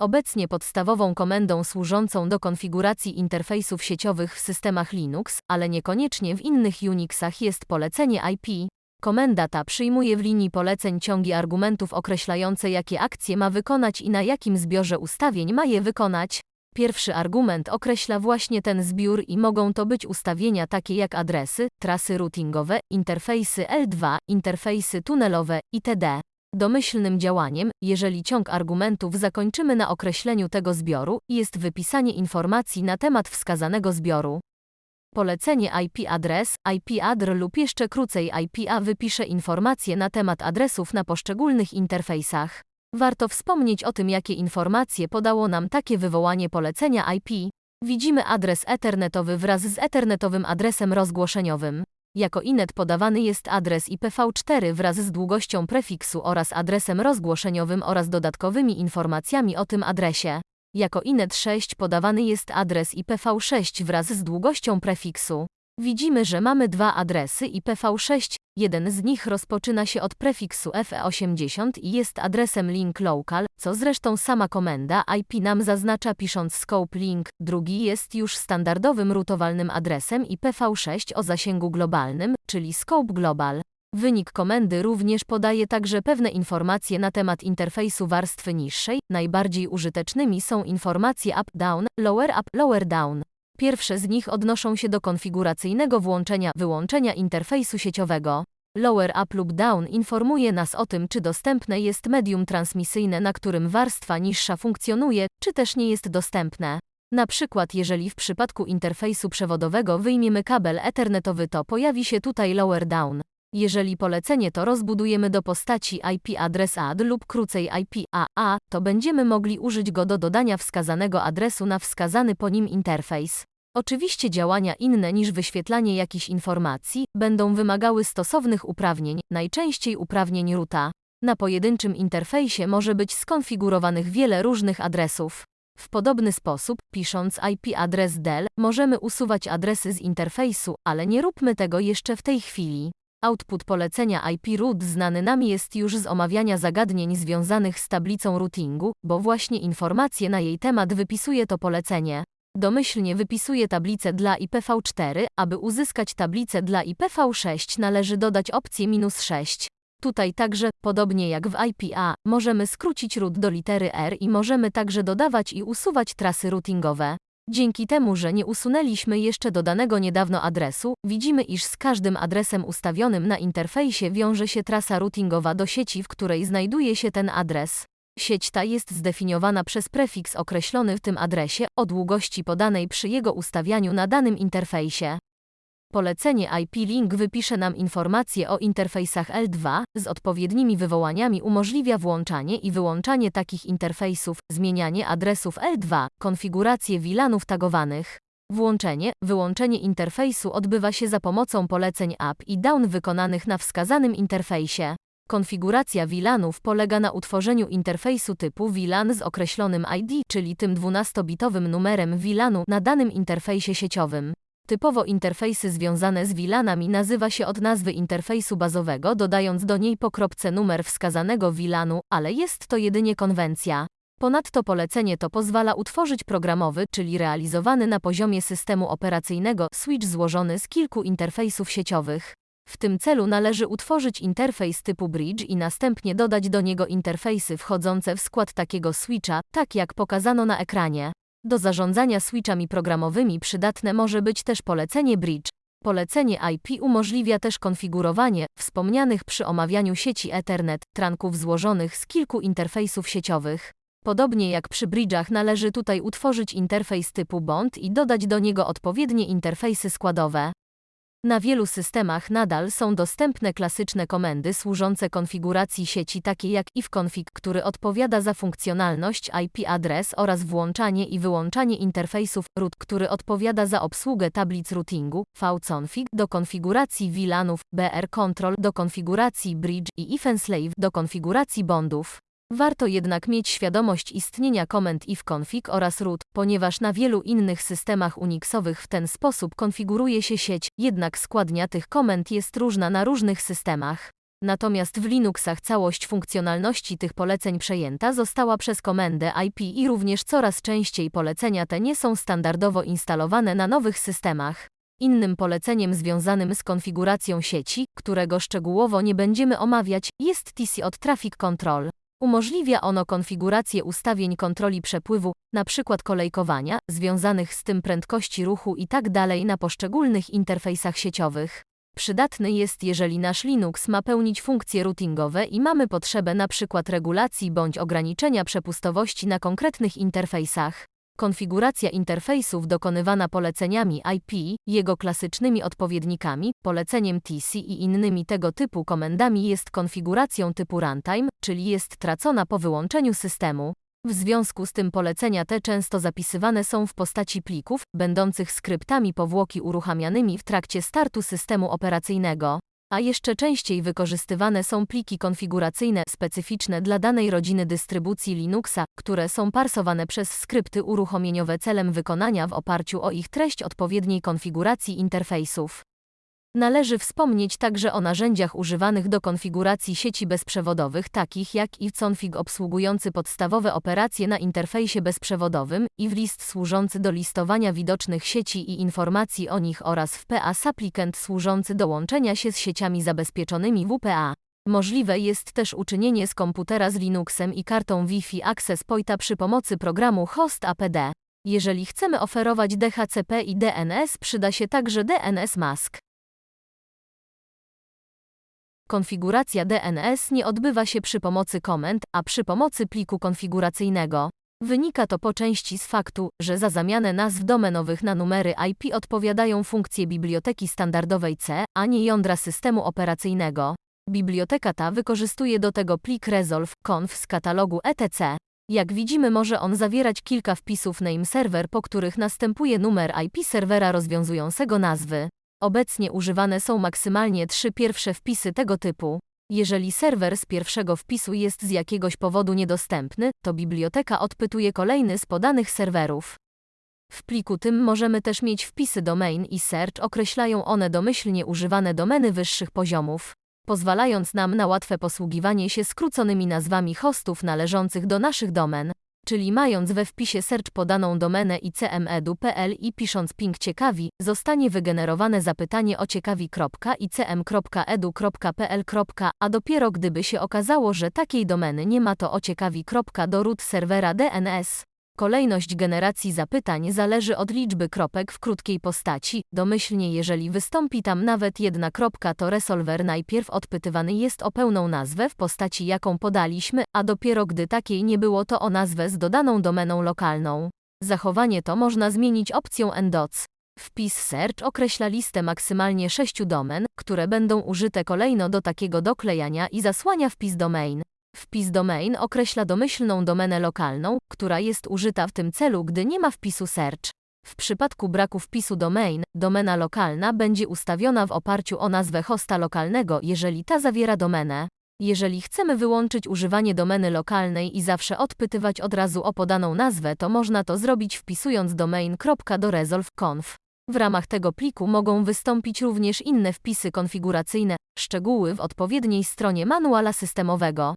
Obecnie podstawową komendą służącą do konfiguracji interfejsów sieciowych w systemach Linux, ale niekoniecznie w innych Unixach jest polecenie IP. Komenda ta przyjmuje w linii poleceń ciągi argumentów określające jakie akcje ma wykonać i na jakim zbiorze ustawień ma je wykonać. Pierwszy argument określa właśnie ten zbiór i mogą to być ustawienia takie jak adresy, trasy routingowe, interfejsy L2, interfejsy tunelowe itd. Domyślnym działaniem, jeżeli ciąg argumentów zakończymy na określeniu tego zbioru, jest wypisanie informacji na temat wskazanego zbioru. Polecenie IP adres, IP adr lub jeszcze krócej IPA wypisze informacje na temat adresów na poszczególnych interfejsach. Warto wspomnieć o tym, jakie informacje podało nam takie wywołanie polecenia IP. Widzimy adres ethernetowy wraz z ethernetowym adresem rozgłoszeniowym. Jako inet podawany jest adres IPv4 wraz z długością prefiksu oraz adresem rozgłoszeniowym oraz dodatkowymi informacjami o tym adresie. Jako inet 6 podawany jest adres IPv6 wraz z długością prefiksu. Widzimy, że mamy dwa adresy IPv6, jeden z nich rozpoczyna się od prefiksu FE80 i jest adresem link local, co zresztą sama komenda IP nam zaznacza pisząc scope link, drugi jest już standardowym rutowalnym adresem IPv6 o zasięgu globalnym, czyli scope global. Wynik komendy również podaje także pewne informacje na temat interfejsu warstwy niższej. Najbardziej użytecznymi są informacje up-down, lower-up, lower-down. Pierwsze z nich odnoszą się do konfiguracyjnego włączenia-wyłączenia interfejsu sieciowego. Lower up lub down informuje nas o tym, czy dostępne jest medium transmisyjne, na którym warstwa niższa funkcjonuje, czy też nie jest dostępne. Na przykład jeżeli w przypadku interfejsu przewodowego wyjmiemy kabel ethernetowy to pojawi się tutaj lower down. Jeżeli polecenie to rozbudujemy do postaci IP adres add lub krócej IP AA, to będziemy mogli użyć go do dodania wskazanego adresu na wskazany po nim interfejs. Oczywiście działania inne niż wyświetlanie jakichś informacji będą wymagały stosownych uprawnień, najczęściej uprawnień ruta. Na pojedynczym interfejsie może być skonfigurowanych wiele różnych adresów. W podobny sposób, pisząc IP adres del, możemy usuwać adresy z interfejsu, ale nie róbmy tego jeszcze w tej chwili. Output polecenia IP root znany nam jest już z omawiania zagadnień związanych z tablicą routingu, bo właśnie informacje na jej temat wypisuje to polecenie. Domyślnie wypisuje tablicę dla IPv4, aby uzyskać tablicę dla IPv6 należy dodać opcję minus 6. Tutaj także, podobnie jak w IPA, możemy skrócić root do litery R i możemy także dodawać i usuwać trasy routingowe. Dzięki temu, że nie usunęliśmy jeszcze dodanego niedawno adresu, widzimy iż z każdym adresem ustawionym na interfejsie wiąże się trasa routingowa do sieci, w której znajduje się ten adres. Sieć ta jest zdefiniowana przez prefiks określony w tym adresie o długości podanej przy jego ustawianiu na danym interfejsie. Polecenie IP-Link wypisze nam informacje o interfejsach L2 z odpowiednimi wywołaniami umożliwia włączanie i wyłączanie takich interfejsów, zmienianie adresów L2, konfigurację VLANów tagowanych. Włączenie, wyłączenie interfejsu odbywa się za pomocą poleceń up i down wykonanych na wskazanym interfejsie. Konfiguracja VLANów polega na utworzeniu interfejsu typu VLAN z określonym ID, czyli tym 12-bitowym numerem VLANu na danym interfejsie sieciowym. Typowo interfejsy związane z VLANami nazywa się od nazwy interfejsu bazowego, dodając do niej po kropce numer wskazanego VLANu, ale jest to jedynie konwencja. Ponadto polecenie to pozwala utworzyć programowy, czyli realizowany na poziomie systemu operacyjnego, switch złożony z kilku interfejsów sieciowych. W tym celu należy utworzyć interfejs typu bridge i następnie dodać do niego interfejsy wchodzące w skład takiego switcha, tak jak pokazano na ekranie. Do zarządzania switchami programowymi przydatne może być też polecenie bridge. Polecenie IP umożliwia też konfigurowanie wspomnianych przy omawianiu sieci Ethernet trunków złożonych z kilku interfejsów sieciowych. Podobnie jak przy bridge'ach należy tutaj utworzyć interfejs typu bond i dodać do niego odpowiednie interfejsy składowe. Na wielu systemach nadal są dostępne klasyczne komendy służące konfiguracji sieci takie jak ifconfig, który odpowiada za funkcjonalność IP adres oraz włączanie i wyłączanie interfejsów, root, który odpowiada za obsługę tablic routingu, vconfig do konfiguracji VLANów, br control do konfiguracji bridge i ifenslave do konfiguracji bondów. Warto jednak mieć świadomość istnienia komend ifconfig oraz root, ponieważ na wielu innych systemach Unixowych w ten sposób konfiguruje się sieć, jednak składnia tych komend jest różna na różnych systemach. Natomiast w Linuxach całość funkcjonalności tych poleceń przejęta została przez komendę IP i również coraz częściej polecenia te nie są standardowo instalowane na nowych systemach. Innym poleceniem związanym z konfiguracją sieci, którego szczegółowo nie będziemy omawiać, jest TC od Traffic Control. Umożliwia ono konfigurację ustawień kontroli przepływu, np. kolejkowania, związanych z tym prędkości ruchu i tak na poszczególnych interfejsach sieciowych. Przydatny jest, jeżeli nasz Linux ma pełnić funkcje routingowe i mamy potrzebę np. regulacji bądź ograniczenia przepustowości na konkretnych interfejsach. Konfiguracja interfejsów dokonywana poleceniami IP, jego klasycznymi odpowiednikami, poleceniem TC i innymi tego typu komendami jest konfiguracją typu runtime, czyli jest tracona po wyłączeniu systemu. W związku z tym polecenia te często zapisywane są w postaci plików, będących skryptami powłoki uruchamianymi w trakcie startu systemu operacyjnego. A jeszcze częściej wykorzystywane są pliki konfiguracyjne specyficzne dla danej rodziny dystrybucji Linuxa, które są parsowane przez skrypty uruchomieniowe celem wykonania w oparciu o ich treść odpowiedniej konfiguracji interfejsów. Należy wspomnieć także o narzędziach używanych do konfiguracji sieci bezprzewodowych takich jak iConfig obsługujący podstawowe operacje na interfejsie bezprzewodowym, IVList służący do listowania widocznych sieci i informacji o nich oraz WPA Supplicant służący do łączenia się z sieciami zabezpieczonymi WPA. Możliwe jest też uczynienie z komputera z Linuxem i kartą Wi-Fi Access Pointa przy pomocy programu Host APD. Jeżeli chcemy oferować DHCP i DNS przyda się także DNS Mask. Konfiguracja DNS nie odbywa się przy pomocy komend, a przy pomocy pliku konfiguracyjnego. Wynika to po części z faktu, że za zamianę nazw domenowych na numery IP odpowiadają funkcje biblioteki standardowej C, a nie jądra systemu operacyjnego. Biblioteka ta wykorzystuje do tego plik resolve.conf z katalogu etc. Jak widzimy może on zawierać kilka wpisów name server, po których następuje numer IP serwera rozwiązującego nazwy. Obecnie używane są maksymalnie trzy pierwsze wpisy tego typu. Jeżeli serwer z pierwszego wpisu jest z jakiegoś powodu niedostępny, to biblioteka odpytuje kolejny z podanych serwerów. W pliku tym możemy też mieć wpisy domain i search, określają one domyślnie używane domeny wyższych poziomów, pozwalając nam na łatwe posługiwanie się skróconymi nazwami hostów należących do naszych domen czyli mając we wpisie search podaną domenę icmedu.pl i pisząc ping ciekawi, zostanie wygenerowane zapytanie o ciekawi.icm.edu.pl. A dopiero gdyby się okazało, że takiej domeny nie ma to o do root serwera DNS. Kolejność generacji zapytań zależy od liczby kropek w krótkiej postaci. Domyślnie jeżeli wystąpi tam nawet jedna kropka, to resolver najpierw odpytywany jest o pełną nazwę w postaci jaką podaliśmy, a dopiero gdy takiej nie było to o nazwę z dodaną domeną lokalną. Zachowanie to można zmienić opcją endoc. Wpis search określa listę maksymalnie sześciu domen, które będą użyte kolejno do takiego doklejania i zasłania wpis domain. Wpis domain określa domyślną domenę lokalną, która jest użyta w tym celu, gdy nie ma wpisu search. W przypadku braku wpisu domain, domena lokalna będzie ustawiona w oparciu o nazwę hosta lokalnego, jeżeli ta zawiera domenę. Jeżeli chcemy wyłączyć używanie domeny lokalnej i zawsze odpytywać od razu o podaną nazwę, to można to zrobić wpisując domain.doresolve.conf. W ramach tego pliku mogą wystąpić również inne wpisy konfiguracyjne, szczegóły w odpowiedniej stronie manuala systemowego.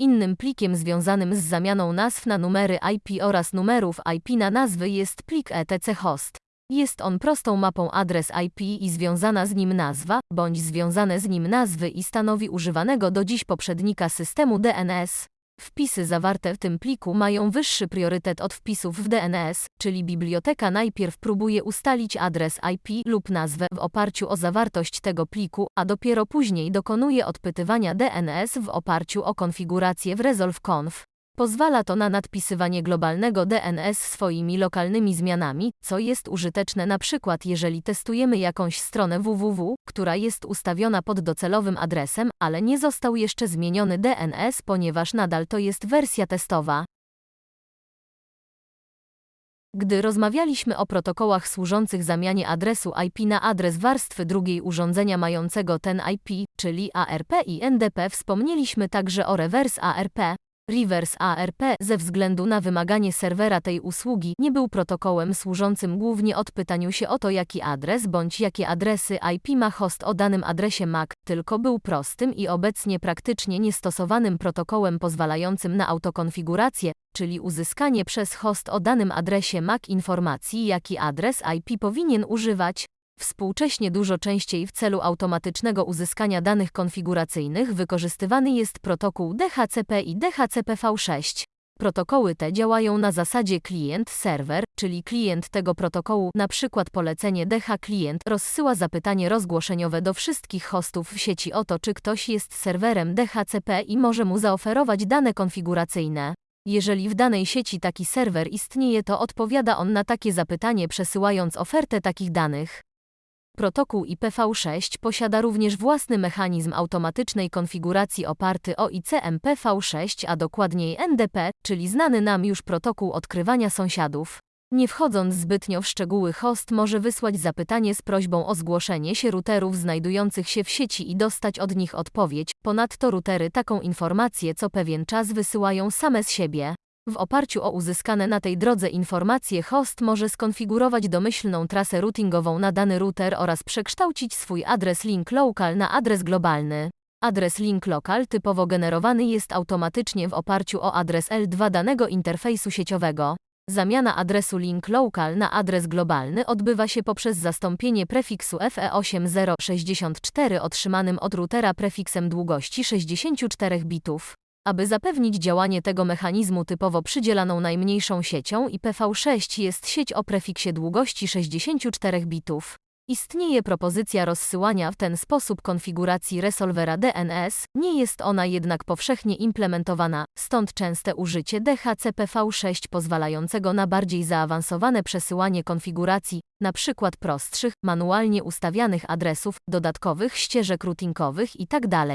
Innym plikiem związanym z zamianą nazw na numery IP oraz numerów IP na nazwy jest plik etc host. Jest on prostą mapą adres IP i związana z nim nazwa, bądź związane z nim nazwy i stanowi używanego do dziś poprzednika systemu DNS. Wpisy zawarte w tym pliku mają wyższy priorytet od wpisów w DNS, czyli biblioteka najpierw próbuje ustalić adres IP lub nazwę w oparciu o zawartość tego pliku, a dopiero później dokonuje odpytywania DNS w oparciu o konfigurację w resolve.conf. Pozwala to na nadpisywanie globalnego DNS swoimi lokalnymi zmianami, co jest użyteczne na przykład jeżeli testujemy jakąś stronę www, która jest ustawiona pod docelowym adresem, ale nie został jeszcze zmieniony DNS, ponieważ nadal to jest wersja testowa. Gdy rozmawialiśmy o protokołach służących zamianie adresu IP na adres warstwy drugiej urządzenia mającego ten IP, czyli ARP i NDP, wspomnieliśmy także o reverse ARP. Reverse ARP ze względu na wymaganie serwera tej usługi nie był protokołem służącym głównie odpytaniu się o to jaki adres bądź jakie adresy IP ma host o danym adresie MAC, tylko był prostym i obecnie praktycznie niestosowanym protokołem pozwalającym na autokonfigurację, czyli uzyskanie przez host o danym adresie MAC informacji jaki adres IP powinien używać. Współcześnie dużo częściej w celu automatycznego uzyskania danych konfiguracyjnych wykorzystywany jest protokół DHCP i DHCP-V6. Protokoły te działają na zasadzie klient-serwer, czyli klient tego protokołu, przykład polecenie DH klient rozsyła zapytanie rozgłoszeniowe do wszystkich hostów w sieci o to, czy ktoś jest serwerem DHCP i może mu zaoferować dane konfiguracyjne. Jeżeli w danej sieci taki serwer istnieje, to odpowiada on na takie zapytanie przesyłając ofertę takich danych. Protokół IPv6 posiada również własny mechanizm automatycznej konfiguracji oparty o ICMPv6, a dokładniej NDP, czyli znany nam już protokół odkrywania sąsiadów. Nie wchodząc zbytnio w szczegóły, host może wysłać zapytanie z prośbą o zgłoszenie się routerów znajdujących się w sieci i dostać od nich odpowiedź. Ponadto routery taką informację co pewien czas wysyłają same z siebie. W oparciu o uzyskane na tej drodze informacje host może skonfigurować domyślną trasę routingową na dany router oraz przekształcić swój adres link local na adres globalny. Adres link local typowo generowany jest automatycznie w oparciu o adres L2 danego interfejsu sieciowego. Zamiana adresu link local na adres globalny odbywa się poprzez zastąpienie prefiksu E FE8064 otrzymanym od routera prefiksem długości 64 bitów. Aby zapewnić działanie tego mechanizmu typowo przydzielaną najmniejszą siecią IPv6 jest sieć o prefiksie długości 64 bitów. Istnieje propozycja rozsyłania w ten sposób konfiguracji resolvera DNS, nie jest ona jednak powszechnie implementowana, stąd częste użycie DHCPV6 pozwalającego na bardziej zaawansowane przesyłanie konfiguracji, np. prostszych, manualnie ustawianych adresów, dodatkowych ścieżek routingowych itd.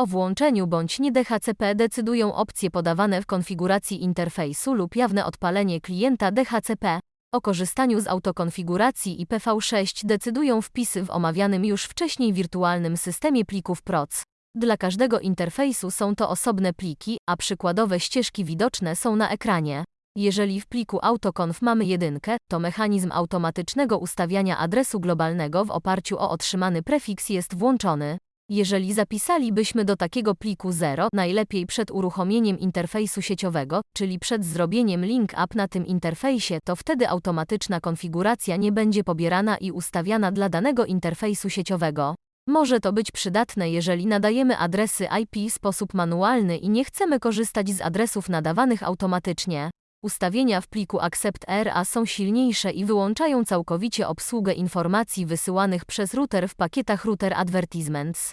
O włączeniu bądź nie DHCP decydują opcje podawane w konfiguracji interfejsu lub jawne odpalenie klienta DHCP. O korzystaniu z autokonfiguracji IPv6 decydują wpisy w omawianym już wcześniej wirtualnym systemie plików PROC. Dla każdego interfejsu są to osobne pliki, a przykładowe ścieżki widoczne są na ekranie. Jeżeli w pliku autoconf mamy jedynkę, to mechanizm automatycznego ustawiania adresu globalnego w oparciu o otrzymany prefiks jest włączony. Jeżeli zapisalibyśmy do takiego pliku 0, najlepiej przed uruchomieniem interfejsu sieciowego, czyli przed zrobieniem link up na tym interfejsie, to wtedy automatyczna konfiguracja nie będzie pobierana i ustawiana dla danego interfejsu sieciowego. Może to być przydatne, jeżeli nadajemy adresy IP w sposób manualny i nie chcemy korzystać z adresów nadawanych automatycznie. Ustawienia w pliku Accept RA są silniejsze i wyłączają całkowicie obsługę informacji wysyłanych przez router w pakietach Router Advertisements.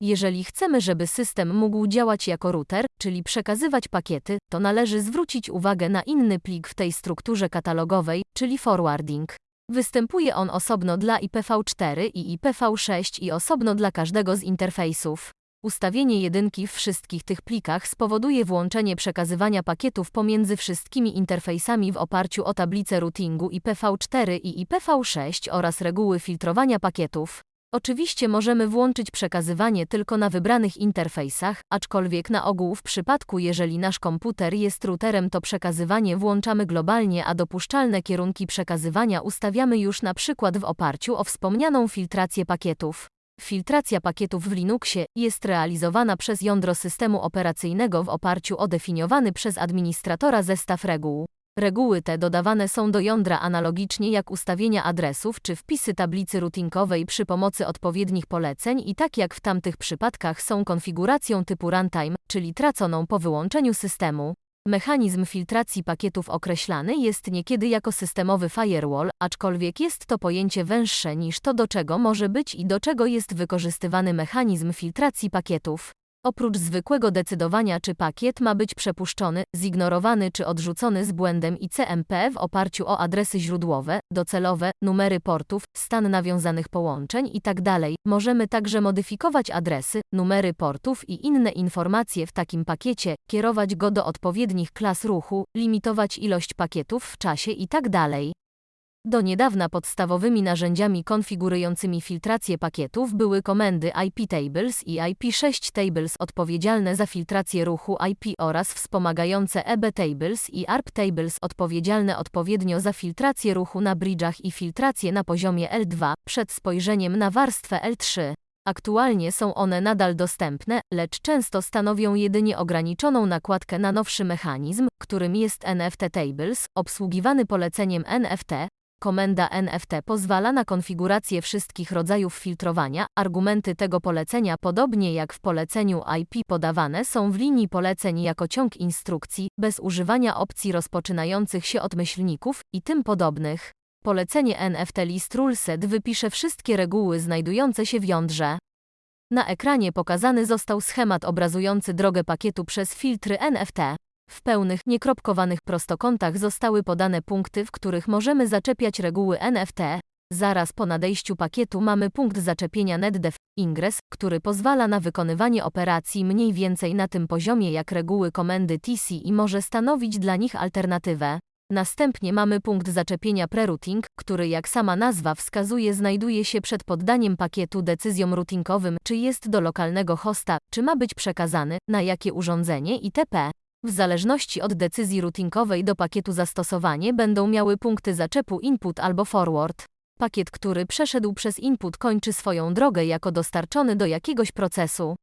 Jeżeli chcemy, żeby system mógł działać jako router, czyli przekazywać pakiety, to należy zwrócić uwagę na inny plik w tej strukturze katalogowej, czyli forwarding. Występuje on osobno dla IPv4 i IPv6 i osobno dla każdego z interfejsów. Ustawienie jedynki w wszystkich tych plikach spowoduje włączenie przekazywania pakietów pomiędzy wszystkimi interfejsami w oparciu o tablicę routingu IPv4 i IPv6 oraz reguły filtrowania pakietów. Oczywiście możemy włączyć przekazywanie tylko na wybranych interfejsach, aczkolwiek na ogół w przypadku jeżeli nasz komputer jest routerem to przekazywanie włączamy globalnie, a dopuszczalne kierunki przekazywania ustawiamy już na przykład w oparciu o wspomnianą filtrację pakietów. Filtracja pakietów w Linuxie jest realizowana przez jądro systemu operacyjnego w oparciu o definiowany przez administratora zestaw reguł. Reguły te dodawane są do jądra analogicznie jak ustawienia adresów czy wpisy tablicy routingowej przy pomocy odpowiednich poleceń i tak jak w tamtych przypadkach są konfiguracją typu runtime, czyli traconą po wyłączeniu systemu. Mechanizm filtracji pakietów określany jest niekiedy jako systemowy firewall, aczkolwiek jest to pojęcie węższe niż to do czego może być i do czego jest wykorzystywany mechanizm filtracji pakietów. Oprócz zwykłego decydowania, czy pakiet ma być przepuszczony, zignorowany czy odrzucony z błędem ICMP w oparciu o adresy źródłowe, docelowe, numery portów, stan nawiązanych połączeń itd., możemy także modyfikować adresy, numery portów i inne informacje w takim pakiecie, kierować go do odpowiednich klas ruchu, limitować ilość pakietów w czasie itd. Do niedawna podstawowymi narzędziami konfigurującymi filtrację pakietów były komendy IP Tables i IP6 Tables odpowiedzialne za filtrację ruchu IP oraz wspomagające EB Tables i ARP Tables odpowiedzialne odpowiednio za filtrację ruchu na bridge'ach i filtrację na poziomie L2 przed spojrzeniem na warstwę L3. Aktualnie są one nadal dostępne, lecz często stanowią jedynie ograniczoną nakładkę na nowszy mechanizm, którym jest NFT Tables, obsługiwany poleceniem NFT. Komenda NFT pozwala na konfigurację wszystkich rodzajów filtrowania. Argumenty tego polecenia, podobnie jak w poleceniu IP, podawane są w linii poleceń jako ciąg instrukcji, bez używania opcji rozpoczynających się od myślników i tym podobnych. Polecenie NFT List Ruleset wypisze wszystkie reguły znajdujące się w jądrze. Na ekranie pokazany został schemat obrazujący drogę pakietu przez filtry NFT. W pełnych, niekropkowanych prostokątach zostały podane punkty, w których możemy zaczepiać reguły NFT. Zaraz po nadejściu pakietu mamy punkt zaczepienia netdef ingress, który pozwala na wykonywanie operacji mniej więcej na tym poziomie jak reguły komendy TC i może stanowić dla nich alternatywę. Następnie mamy punkt zaczepienia prerouting, który jak sama nazwa wskazuje znajduje się przed poddaniem pakietu decyzjom routingowym, czy jest do lokalnego hosta, czy ma być przekazany, na jakie urządzenie itp. W zależności od decyzji routingowej do pakietu zastosowanie będą miały punkty zaczepu input albo forward. Pakiet, który przeszedł przez input kończy swoją drogę jako dostarczony do jakiegoś procesu.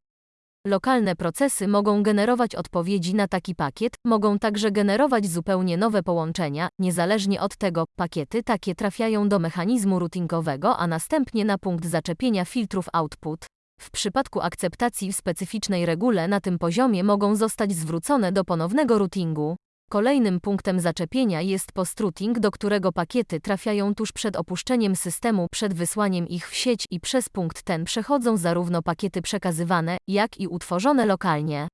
Lokalne procesy mogą generować odpowiedzi na taki pakiet, mogą także generować zupełnie nowe połączenia, niezależnie od tego, pakiety takie trafiają do mechanizmu routingowego, a następnie na punkt zaczepienia filtrów output. W przypadku akceptacji w specyficznej regule na tym poziomie mogą zostać zwrócone do ponownego routingu. Kolejnym punktem zaczepienia jest post-routing, do którego pakiety trafiają tuż przed opuszczeniem systemu, przed wysłaniem ich w sieć i przez punkt ten przechodzą zarówno pakiety przekazywane, jak i utworzone lokalnie.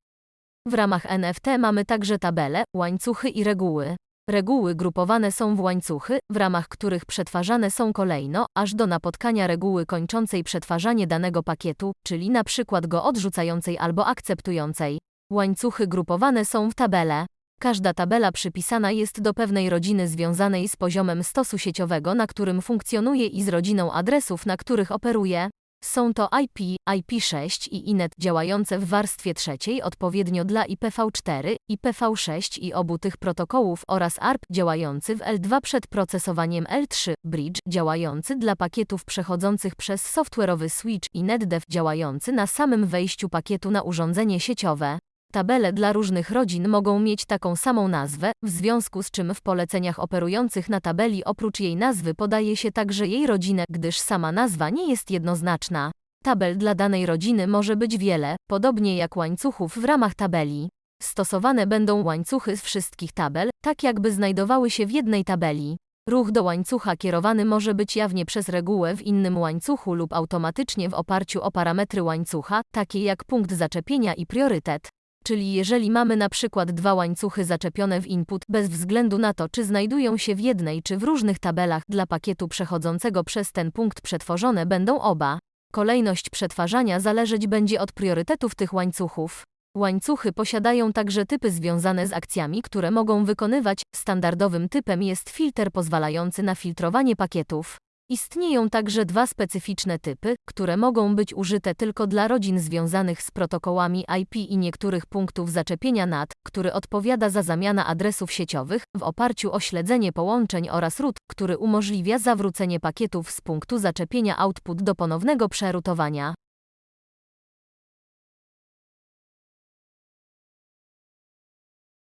W ramach NFT mamy także tabele, łańcuchy i reguły. Reguły grupowane są w łańcuchy, w ramach których przetwarzane są kolejno, aż do napotkania reguły kończącej przetwarzanie danego pakietu, czyli na przykład go odrzucającej albo akceptującej. Łańcuchy grupowane są w tabele. Każda tabela przypisana jest do pewnej rodziny związanej z poziomem stosu sieciowego, na którym funkcjonuje i z rodziną adresów, na których operuje. Są to IP, IP6 i INET działające w warstwie trzeciej odpowiednio dla IPv4, IPv6 i obu tych protokołów oraz ARP działający w L2 przed procesowaniem L3, Bridge działający dla pakietów przechodzących przez software'owy switch i NetDev działający na samym wejściu pakietu na urządzenie sieciowe. Tabele dla różnych rodzin mogą mieć taką samą nazwę, w związku z czym w poleceniach operujących na tabeli oprócz jej nazwy podaje się także jej rodzinę, gdyż sama nazwa nie jest jednoznaczna. Tabel dla danej rodziny może być wiele, podobnie jak łańcuchów w ramach tabeli. Stosowane będą łańcuchy z wszystkich tabel, tak jakby znajdowały się w jednej tabeli. Ruch do łańcucha kierowany może być jawnie przez regułę w innym łańcuchu lub automatycznie w oparciu o parametry łańcucha, takie jak punkt zaczepienia i priorytet. Czyli jeżeli mamy na przykład dwa łańcuchy zaczepione w input, bez względu na to, czy znajdują się w jednej czy w różnych tabelach dla pakietu przechodzącego przez ten punkt przetworzone będą oba. Kolejność przetwarzania zależeć będzie od priorytetów tych łańcuchów. Łańcuchy posiadają także typy związane z akcjami, które mogą wykonywać. Standardowym typem jest filtr pozwalający na filtrowanie pakietów. Istnieją także dwa specyficzne typy, które mogą być użyte tylko dla rodzin związanych z protokołami IP i niektórych punktów zaczepienia NAT, który odpowiada za zamianę adresów sieciowych w oparciu o śledzenie połączeń oraz root, który umożliwia zawrócenie pakietów z punktu zaczepienia output do ponownego przerutowania.